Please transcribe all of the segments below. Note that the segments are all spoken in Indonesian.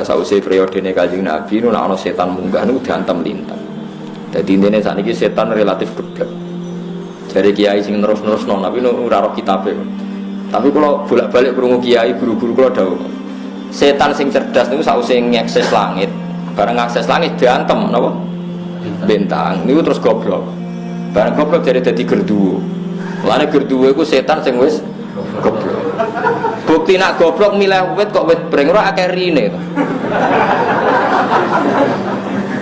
Lah sausé periodene Kanjeng Nabi nu ana setan munggah nu diantem lintang. Dadi intine sakniki setan relatif geblek. Jadi kiai sing terus-terus non, tapi nu ora roh kitabe. Tapi kalau bolak-balik krungu kiai guru-guru kula dawuh. Setan sing cerdas niku sausé ngakses langit, bareng ngakses langit diantem napa? Bintang. Niku terus goblok. Bareng goblok jadi dadi gerduwo. Mulane gerduwo iku setan sing wis goblok. Bukti nak goblok milih wit kok wit breng ora akeh rine to.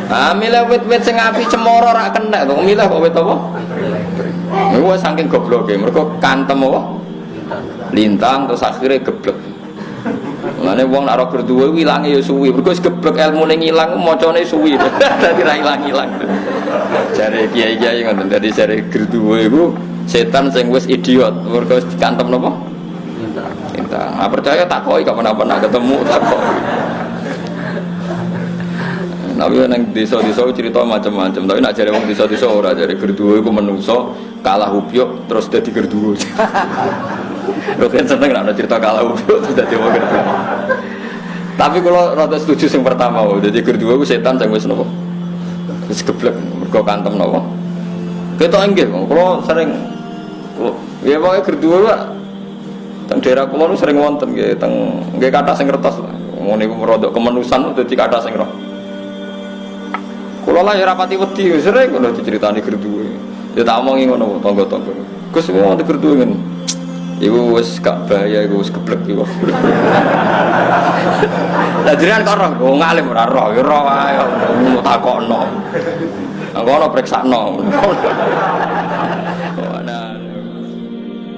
Ah milih wit-wit sing api cemara ora kena to. Milih kok wit apa? Wis saking gobloke. Mergo kantem apa? Lintang terus akhirnya geblek. Mulane wong nek ora ilange ya suwi. Mergo wis geblek ilmune ngilang macane suwi. Dadi ra ilang-ilang. Jare kiai-kiai ngoten. Dadi jare gerduwe iku setan sing wis idiot. Mergo dikantem napa? Lintang. Ah percaya tak koi kapan-kapan ketemu tak koi. Tapi nang desa-desa cerita macam-macam. Tapi nak jare wong desa-desa ora jare gerduwe iku menungso kalah upyuk terus dadi gerduwe. Lho seneng nak cerita kalah upyuk terus dadi wong gerduwe. Tapi kalau rada setuju yang pertama, jadi gerduwe iku setan sing wis nopo? Wis geblek mergo kantem nopo? Kita inggih, kalau sering ya pokoknya gerduwe Pak. Teng daerah kula nu sering wonten nggih, teng nggih kata sing lah. Ngono niku rodok kemenusan dadi kata sing roh. Kula lah ya rapati wedi sering ngono diceritani gerduwe. Ya tak omongi ngono tangga-tangga. Gus mau di gerduwe ngene. Iku wis gak bahaya iku wis geblek iku. Lah jenengan kok roh, wong alim ora roh, ya roh ae. Takokno. Engko ana priksakno.